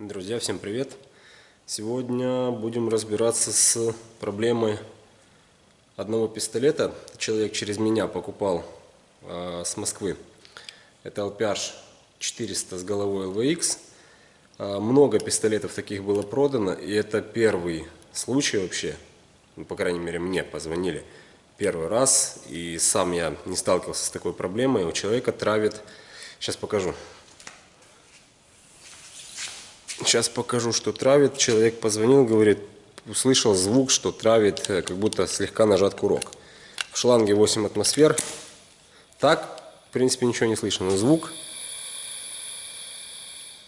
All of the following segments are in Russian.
Друзья, всем привет! Сегодня будем разбираться с проблемой одного пистолета. Человек через меня покупал э, с Москвы. Это LPH 400 с головой LVX. Э, много пистолетов таких было продано, и это первый случай вообще, ну, по крайней мере мне позвонили первый раз, и сам я не сталкивался с такой проблемой. У человека травит, сейчас покажу. Сейчас покажу, что травит. Человек позвонил, говорит, услышал звук, что травит, э, как будто слегка нажат курок. В шланге 8 атмосфер. Так, в принципе, ничего не слышно, но звук.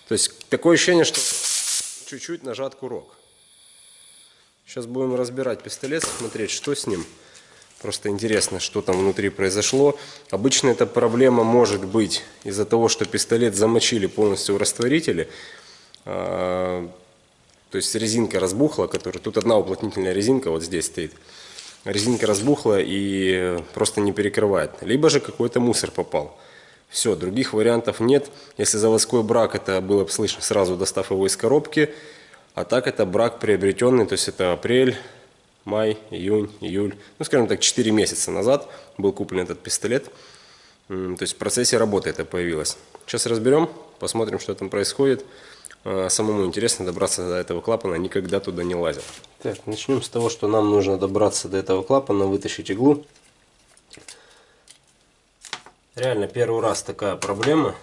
То есть, такое ощущение, что чуть-чуть нажат курок. Сейчас будем разбирать пистолет, смотреть, что с ним. Просто интересно, что там внутри произошло. Обычно эта проблема может быть из-за того, что пистолет замочили полностью в растворителе. А, то есть резинка разбухла, которая тут одна уплотнительная резинка вот здесь стоит. Резинка разбухла и просто не перекрывает. Либо же какой-то мусор попал. Все, других вариантов нет. Если заводской брак, это было бы слышно сразу, достав его из коробки. А так это брак приобретенный, то есть это апрель, май, июнь, июль. Ну, скажем так, 4 месяца назад был куплен этот пистолет. То есть в процессе работы это появилось. Сейчас разберем, посмотрим, что там происходит. А, самому интересно добраться до этого клапана, никогда туда не лазил. Так, начнем с того, что нам нужно добраться до этого клапана, вытащить иглу. Реально первый раз такая проблема.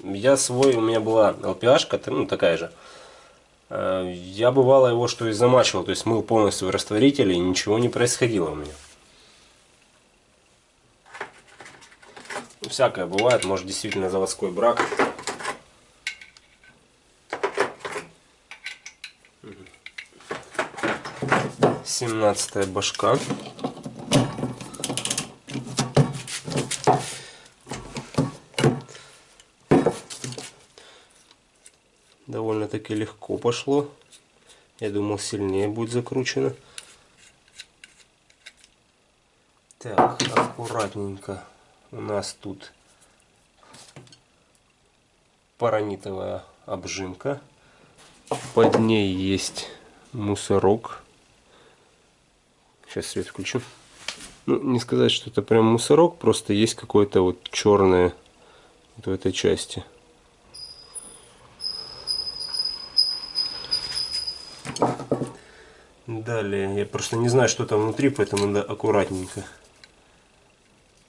Я свой, у меня была LPH, ну такая же. А, я бывало его что и замачивал, то есть мыл полностью в растворителе и ничего не происходило у меня. Всякое бывает, может действительно заводской брак. 17 башка. Довольно-таки легко пошло. Я думал, сильнее будет закручено. Так, аккуратненько. У нас тут паранитовая обжимка. Под ней есть мусорок. Сейчас свет включу. Ну, не сказать, что это прям мусорок, просто есть какое-то вот черное вот в этой части. Далее, я просто не знаю, что там внутри, поэтому надо аккуратненько.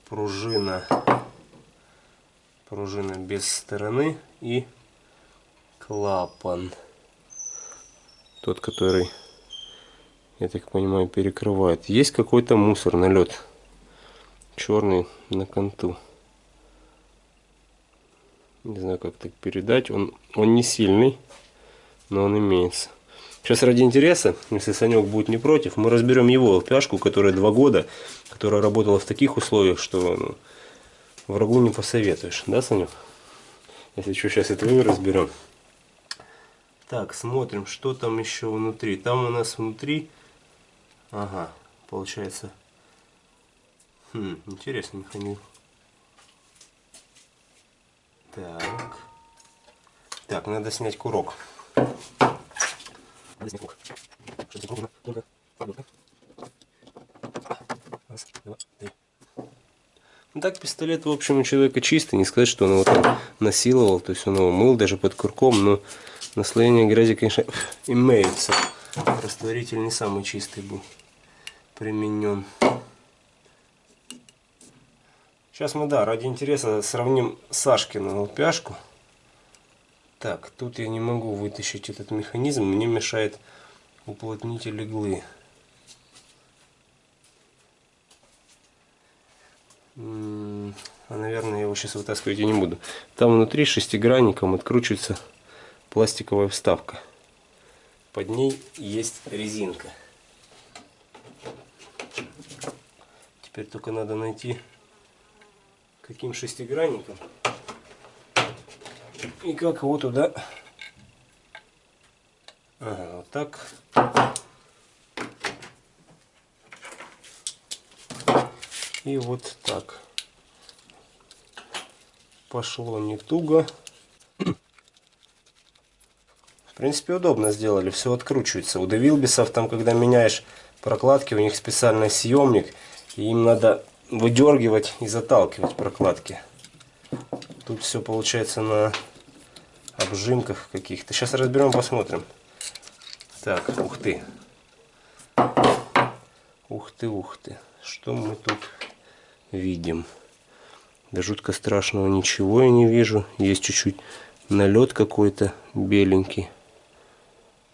Пружина. Пружина без стороны и клапан. Тот, который я так понимаю, перекрывает. Есть какой-то мусор, налет. Черный на конту. Не знаю, как так передать. Он, он не сильный, но он имеется. Сейчас ради интереса, если Санек будет не против, мы разберем его ЛПшку, которая два года, которая работала в таких условиях, что ну, врагу не посоветуешь. Да, Санек? Если что, сейчас это мы разберем. Так, смотрим, что там еще внутри. Там у нас внутри Ага, получается. Хм, интересный механизм. Так. Так, надо снять курок. Надо снять курок. Раз, два, три. Ну так пистолет, в общем, у человека чистый. Не сказать, что он его там насиловал. То есть он его мыл даже под курком. Но наслоение грязи, конечно, имеется. Растворитель не самый чистый был применен. Сейчас мы, да, ради интереса сравним Сашкину лпяшку. Так, тут я не могу вытащить этот механизм, мне мешает уплотнитель иглы. А, наверное, я его сейчас вытаскивать я не буду. Там внутри шестигранником откручивается пластиковая вставка. Под ней есть резинка. Теперь только надо найти каким шестигранником. И как его туда. Ага, вот так. И вот так. Пошло не туго. В принципе, удобно сделали, все откручивается. У Девилбисов там, когда меняешь прокладки, у них специальный съемник, им надо выдергивать и заталкивать прокладки. Тут все получается на обжимках каких-то. Сейчас разберем, посмотрим. Так, ух ты. Ух ты, ух ты. Что мы тут видим? Да жутко страшного ничего я не вижу. Есть чуть-чуть налет какой-то беленький.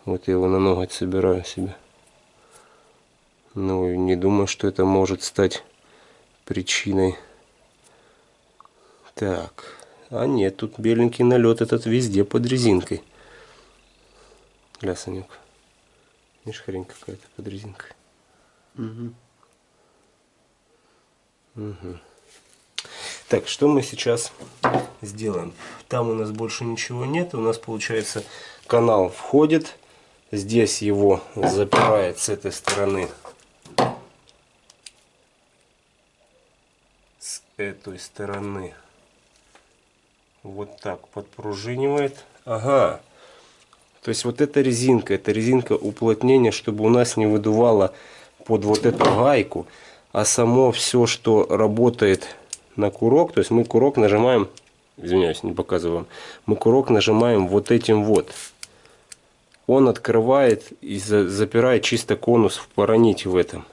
Вот я его на ноготь собираю себе. Ну, не думаю, что это может стать причиной. Так. А нет, тут беленький налет этот везде под резинкой. Гля, Санек. Видишь, хрень какая-то под резинкой. Угу. Угу. Так, что мы сейчас сделаем? Там у нас больше ничего нет. У нас получается канал входит. Здесь его запирает с этой стороны. С этой стороны. Вот так подпружинивает. Ага. То есть вот эта резинка, это резинка уплотнения, чтобы у нас не выдувало под вот эту гайку. А само все, что работает на курок, то есть мы курок нажимаем, извиняюсь, не показываю мы курок нажимаем вот этим вот. Он открывает и запирает чисто конус в параните в этом.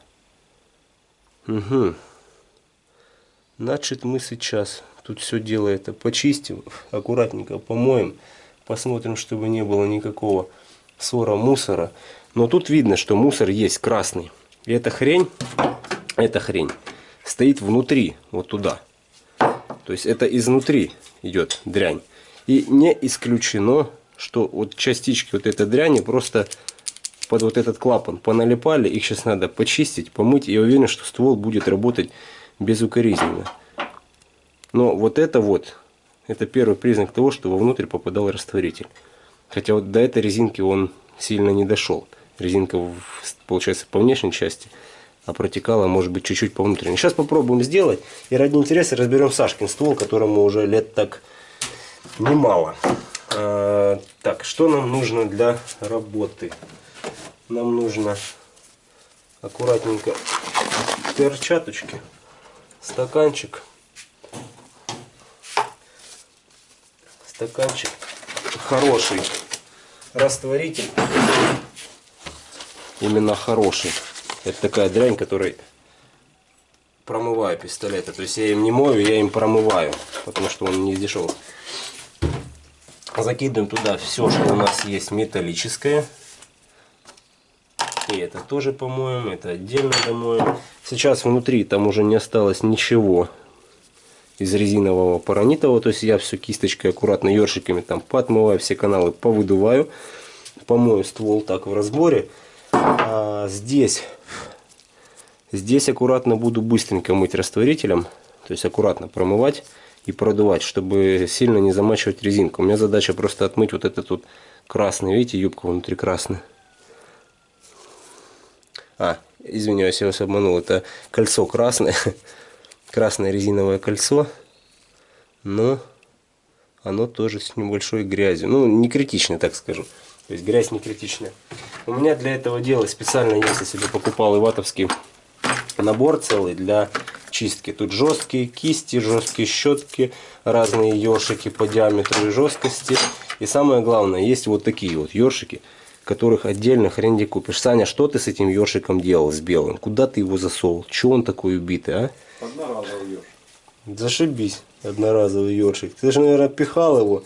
Угу. Значит, мы сейчас тут все дело это почистим, аккуратненько помоем, посмотрим, чтобы не было никакого ссора мусора. Но тут видно, что мусор есть красный. И эта хрень, эта хрень стоит внутри, вот туда. То есть это изнутри идет дрянь. И не исключено, что вот частички вот этой дряни просто под вот этот клапан поналипали. Их сейчас надо почистить, помыть. Я уверен, что ствол будет работать безукоризненно. Но вот это вот, это первый признак того, что вовнутрь попадал растворитель. Хотя вот до этой резинки он сильно не дошел. Резинка, получается, по внешней части а протекала, может быть, чуть-чуть по внутренней. Сейчас попробуем сделать. И ради интереса разберем Сашкин ствол, которому уже лет так немало. А, так, что нам нужно для работы? Нам нужно аккуратненько перчаточки, стаканчик, стаканчик хороший растворитель, именно хороший. Это такая дрянь, которой промываю пистолеты. То есть я им не мою, я им промываю, потому что он не из дешевых. Закидываем туда все, что у нас есть металлическое. И это тоже помоем, это отдельно домоем. Сейчас внутри там уже не осталось ничего из резинового паранитового. То есть я все кисточкой аккуратно ершиками там подмываю, все каналы повыдуваю. Помою ствол так в разборе. А здесь, здесь аккуратно буду быстренько мыть растворителем. То есть аккуратно промывать и продувать, чтобы сильно не замачивать резинку. У меня задача просто отмыть вот этот вот красный. Видите, юбка внутри красная. А, извиняюсь, я вас обманул. Это кольцо красное. Красное резиновое кольцо. Но оно тоже с небольшой грязью. Ну, не критично, так скажу. То есть грязь не критичная. У меня для этого дела специально, если себе покупал иватовский набор целый для чистки. Тут жесткие кисти, жесткие щетки, разные ёршики по диаметру и жесткости. И самое главное, есть вот такие вот ёршики, которых отдельно хрен где купишь. Саня, что ты с этим ёршиком делал, с белым? Куда ты его засовывал? Чего он такой убитый, а? Одноразовый ёршик. Зашибись, одноразовый ёршик. Ты же, наверное, пихал его,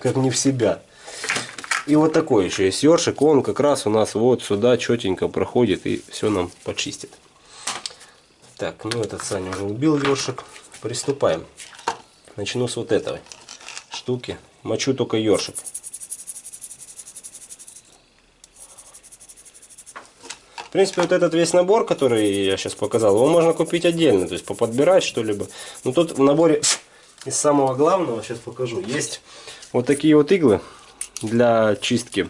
как не в себя. И вот такой еще есть ёршик, он как раз у нас вот сюда четенько проходит и все нам почистит. Так, ну этот Саня уже убил ёршик. Приступаем. Начну с вот этой штуки. Мочу только ёршик. В принципе, вот этот весь набор, который я сейчас показал, его можно купить отдельно, то есть поподбирать что-либо. Но тут в наборе из самого главного, сейчас покажу, есть вот такие вот иглы для чистки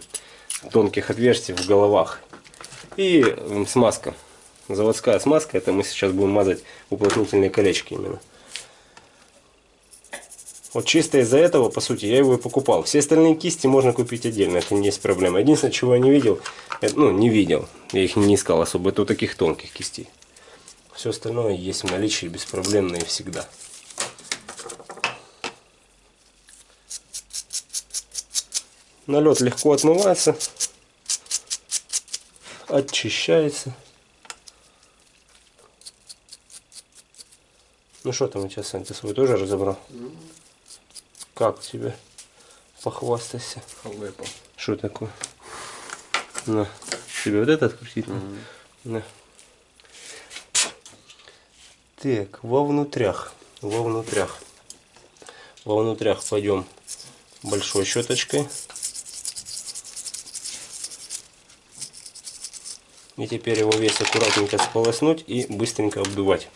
тонких отверстий в головах. И смазка заводская смазка. Это мы сейчас будем мазать уплотнительные колечки именно. Вот чисто из-за этого, по сути, я его и покупал. Все остальные кисти можно купить отдельно, это не есть проблема. Единственное, чего я не видел, это, ну, не видел, я их не искал особо, это вот таких тонких кистей. Все остальное есть в наличии беспроблемно и всегда. Налет легко отмывается, очищается. Ну что там у тебя, Сань, ты свой тоже разобрал? Как тебе? Похвастайся. Халепа. Что такое? На. Тебе вот это открутить? надо? На. Так, во внутрях. Во внутрях. Во внутрях пойдем большой щеточкой. И теперь его весь аккуратненько сполоснуть и быстренько обдувать.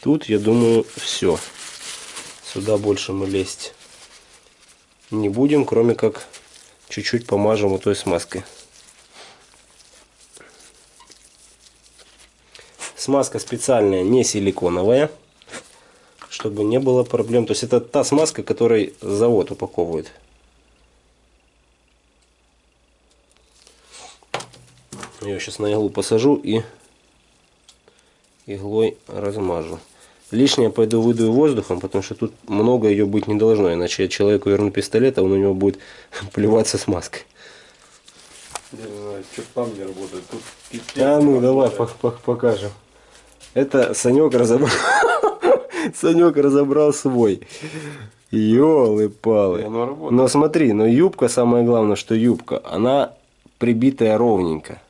Тут, я думаю, все. Сюда больше мы лезть не будем, кроме как чуть-чуть помажем вот той смазкой. Смазка специальная, не силиконовая, чтобы не было проблем. То есть это та смазка, которой завод упаковывает. Я сейчас на иглу посажу и иглой размажу. Лишнее пойду выдую воздухом, потому что тут много ее быть не должно, иначе я человеку верну пистолет, а он у него будет плеваться не знаю, что там не работает. Тут пипец А ну давай покажем. Это Санек разобрал. Санек разобрал свой. Ёлы И палы. оно работает. Но смотри, но юбка, самое главное, что юбка, она прибитая ровненько.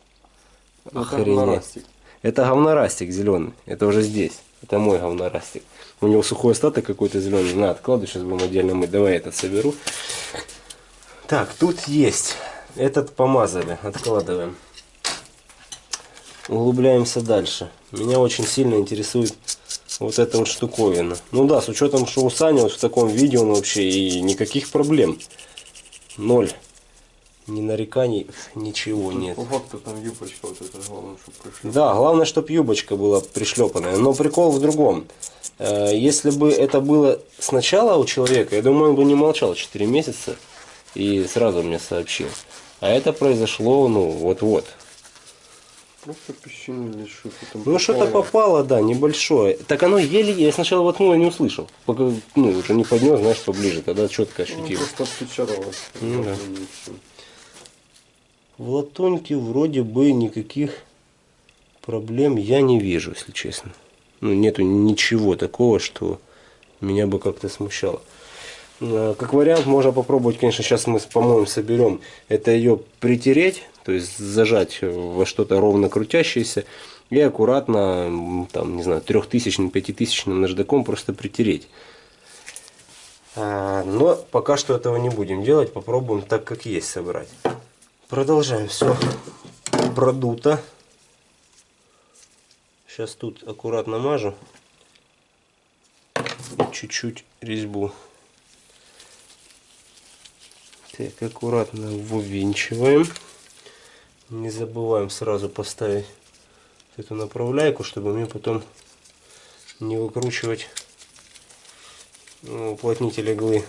Ну, Охренеть. Это говнорастик зеленый. Это уже здесь. Это мой говнорастик. У него сухой остаток какой-то зеленый. На, откладывай, сейчас будем отдельно мыть. Давай этот соберу. Так, тут есть. Этот помазали. Откладываем. Углубляемся дальше. Меня очень сильно интересует вот эта вот штуковина. Ну да, с учетом, что у Сани вот в таком виде он вообще и никаких проблем. Ноль. Ни нареканий, ничего нет. По факту там юбочка вот эта, главное, чтобы пришли. Да, главное, чтобы юбочка была пришлепанная. Но прикол в другом. Э, Если бы это было сначала у человека, я думаю, он бы не молчал 4 месяца и сразу мне сообщил. А это произошло, ну, вот-вот. Просто песчину или что там Ну, что-то попало. да, небольшое. Так оно еле, я сначала воткнул и не услышал. Пока, ну, уже не поднес, знаешь, поближе, тогда четко Ну, ощутил. просто отпечаталось. Ну да. В латуньке вроде бы никаких проблем я не вижу, если честно. Ну, нету ничего такого, что меня бы как-то смущало. Э, Как вариант, можно попробовать, конечно, сейчас мы, по-моему, соберем, это ее притереть, то есть зажать во что-то ровно крутящееся и аккуратно, там, не знаю, трехтысячным, пятитысячным наждаком просто притереть. А, Но пока что этого не будем делать, попробуем так, как есть собрать. Продолжаем. Все продуто. Сейчас тут аккуратно мажу. Чуть-чуть резьбу. Так, аккуратно вывинчиваем. Не забываем сразу поставить эту направляйку, чтобы мне потом не выкручивать ну, уплотнитель иглы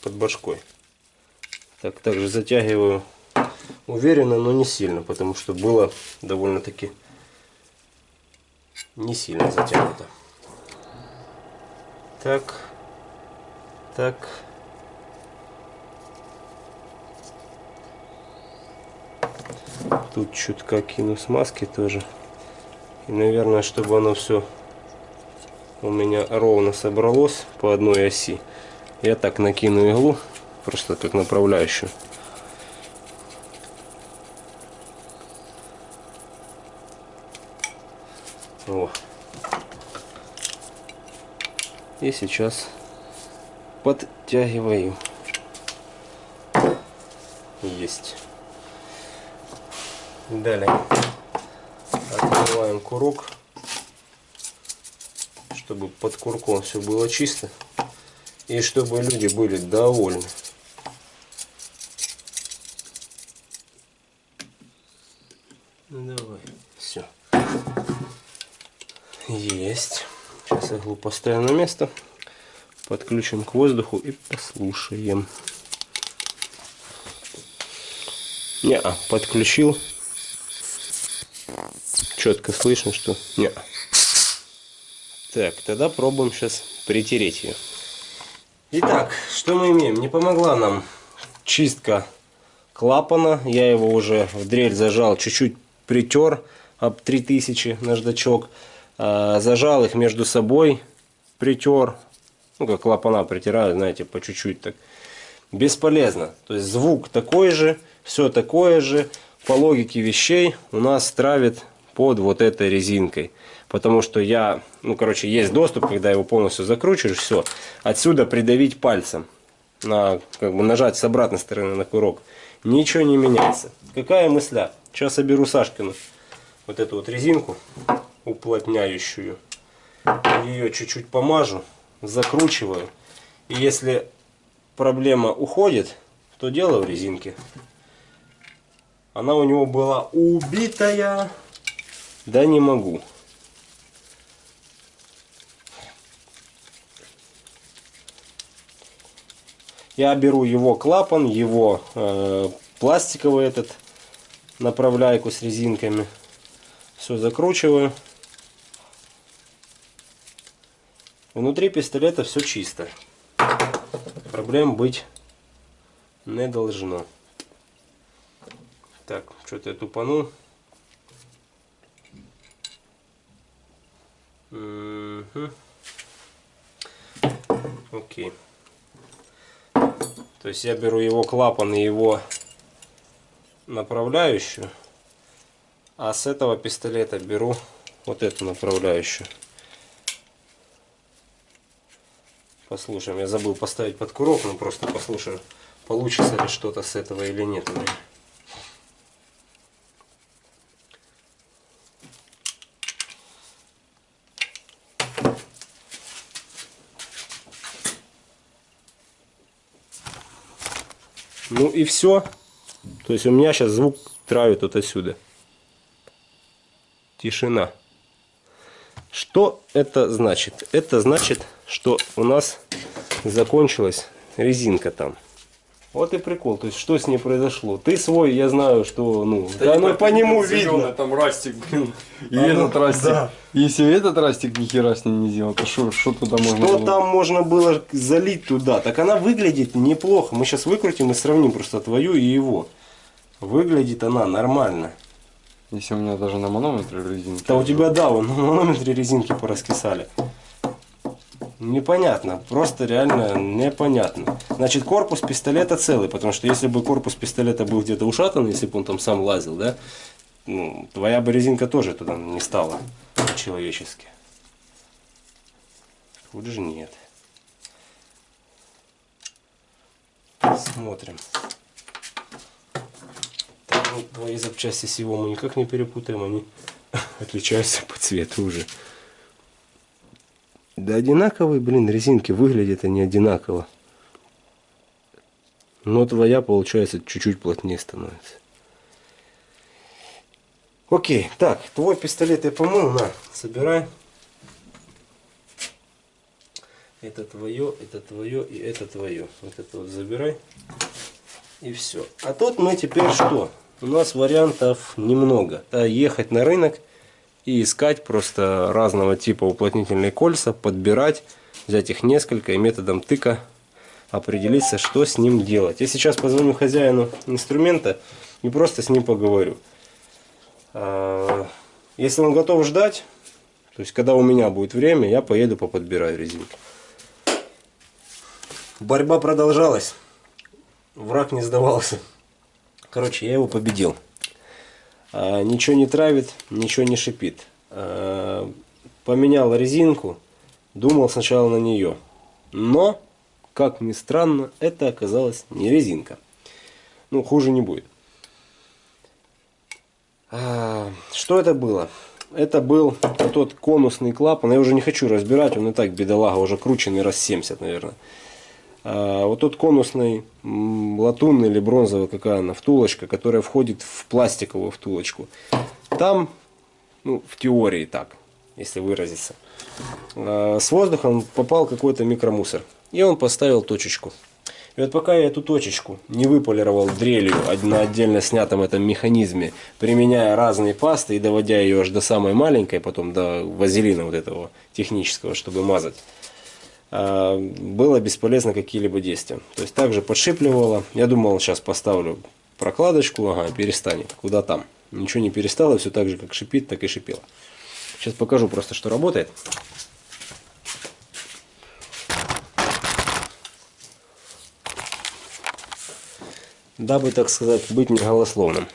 под башкой. Так, также затягиваю уверенно, но не сильно, потому что было довольно-таки не сильно затянуто. Так, так. Тут чутка кину смазки тоже. И, наверное, чтобы оно все у меня ровно собралось по одной оси, я так накину иглу, просто как направляющую. И сейчас подтягиваю. Есть. Далее открываем курок, чтобы под курком все было чисто и чтобы люди были довольны. Ну давай, все. Есть. Иглу поставим на место. подключим к воздуху и послушаем. Не, -а, подключил. Четко слышно, что не. -а. Так, тогда пробуем сейчас притереть ее. Итак, что мы имеем? Не помогла нам чистка клапана. Я его уже в дрель зажал, чуть-чуть притер об 3000 наждачок. А, зажал их между собой, притер. Ну, как клапана притирают, знаете, по чуть-чуть так. Бесполезно. То есть звук такой же, все такое же. По логике вещей у нас травит под вот этой резинкой. Потому что я, ну, короче, есть доступ, когда его полностью закручиваешь, все. Отсюда придавить пальцем, на, как бы нажать с обратной стороны на курок. Ничего не меняется. Какая мысля? Сейчас соберу Сашкину вот эту вот резинку уплотняющую. Ее чуть-чуть помажу, закручиваю. И если проблема уходит, то дело в резинке. Она у него была убитая. Да не могу. Я беру его клапан, его э, пластиковый этот направляйку с резинками. Все закручиваю. Внутри пистолета все чисто. Проблем быть не должно. Так, что-то я тупанул. Угу. Окей. То есть я беру его клапан и его направляющую. А с этого пистолета беру вот эту направляющую. Послушаем. Я забыл поставить под курок, но просто послушаем, получится ли что-то с этого или нет. Ну и все. То есть у меня сейчас звук травит вот отсюда. Тишина. Что это значит? Это значит, что у нас закончилась резинка там. Вот и прикол. То есть, что с ней произошло? Ты свой, я знаю, что, ну, да, ну по нему видно. Там растик, блин. И А, ну, этот растик. да. Если этот растик ни хера с ним не сделал, то что туда можно Что было? там можно было залить туда? Так она выглядит неплохо. Мы сейчас выкрутим и сравним просто твою и его. Выглядит она нормально. Если у меня даже на манометре резинки. Да у тебя, да, вон на манометре резинки пораскисали. Непонятно, просто реально непонятно. Значит, корпус пистолета целый, потому что если бы корпус пистолета был где-то ушатан, если бы он там сам лазил, да, ну, твоя бы резинка тоже туда не стала по-человечески. Тут же нет. Смотрим. Твои запчасти с его мы никак не перепутаем, они отличаются по цвету уже. Да одинаковые, блин, резинки выглядят они одинаково. Но твоя, получается, чуть-чуть плотнее становится. Окей, так, твой пистолет я помыл, на, собирай. Это твое, это твое и это твое. Вот это вот забирай. И все. А тут мы теперь что? У нас вариантов немного. Ехать на рынок и искать просто разного типа уплотнительные кольца, подбирать, взять их несколько и методом тыка определиться, что с ним делать. Я сейчас позвоню хозяину инструмента и просто с ним поговорю. А, Если он готов ждать, то есть когда у меня будет время, я поеду поподбираю резинки. Борьба продолжалась. Враг не сдавался. Короче, я его победил. А, ничего не травит, ничего не шипит. А, поменял резинку, думал сначала на нее. Но, как ни странно, это оказалась не резинка. Ну, хуже не будет. А, что это было? Это был тот конусный клапан. Я уже не хочу разбирать, он и так бедолага, уже крученный раз 70, наверное. А, вот тот конусный латунный или бронзовый, какая она, втулочка, которая входит в пластиковую втулочку. Там, ну, в теории так, если выразиться, а, с воздухом попал какой-то микромусор. И он поставил точечку. И вот пока я эту точечку не выполировал дрелью на отдельно снятом этом механизме, применяя разные пасты и доводя ее аж до самой маленькой, потом до вазелина вот этого технического, чтобы мазать, было бесполезно какие-либо действия. То есть также подшипливало. Я думал, сейчас поставлю прокладочку, ага, перестанет. Куда там? Ничего не перестало, все так же, как шипит, так и шипело. Сейчас покажу просто, что работает. Дабы, так сказать, быть неголословным.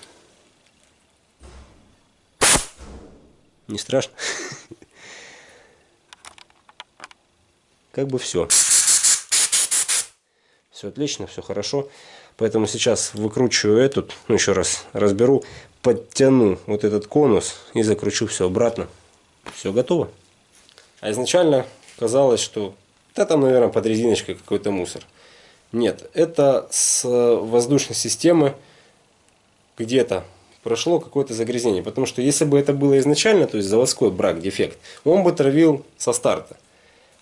Не страшно? Как бы все. Все отлично, все хорошо. Поэтому сейчас выкручиваю этот, ну еще раз разберу, подтяну вот этот конус и закручу все обратно. Все готово. А изначально казалось, что да там, наверное, под резиночкой какой-то мусор. Нет, это с воздушной системы где-то прошло какое-то загрязнение. Потому что если бы это было изначально, то есть заводской брак, дефект, он бы травил со старта.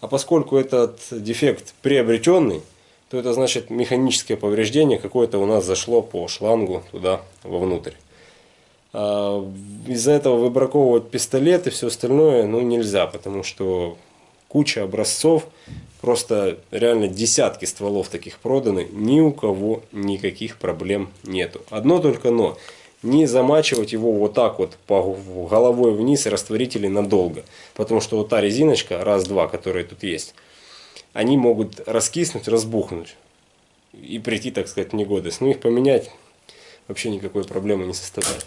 А поскольку этот дефект приобретенный, то это значит механическое повреждение какое-то у нас зашло по шлангу туда вовнутрь. А, из-за этого выбраковывать пистолет и все остальное ну, нельзя, потому что куча образцов, просто реально десятки стволов таких проданы, ни у кого никаких проблем нету. Одно только но, не замачивать его вот так вот по головой вниз и растворители надолго. Потому что вот та резиночка, раз-два, которая тут есть, они могут раскиснуть, разбухнуть и прийти, так сказать, в негодность. Но их поменять вообще никакой проблемы не составляет.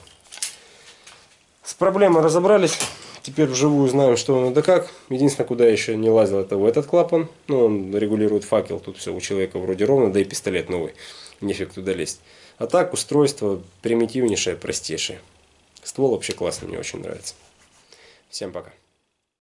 С проблемой разобрались. Теперь вживую знаем, что да как. Единственное, куда я еще не лазил, это в этот клапан. Ну, он регулирует факел. Тут все у человека вроде ровно, да и пистолет новый. Нефиг туда лезть. А так устройство примитивнейшее, простейшее. Ствол вообще классный, мне очень нравится. Всем пока.